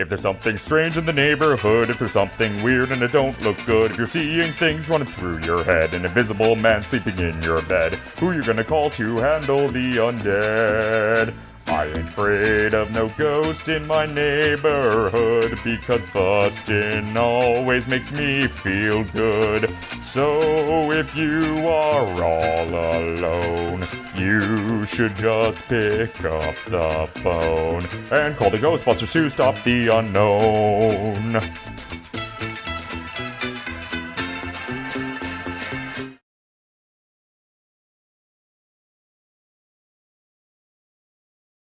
If there's something strange in the neighborhood, if there's something weird and it don't look good, if you're seeing things running through your head, an invisible man sleeping in your bed, who you gonna call to handle the undead? I ain't afraid of no ghost in my neighborhood because bustin' always makes me feel good. So if you are all alone, you should just pick up the phone and call the Ghostbusters to stop the unknown.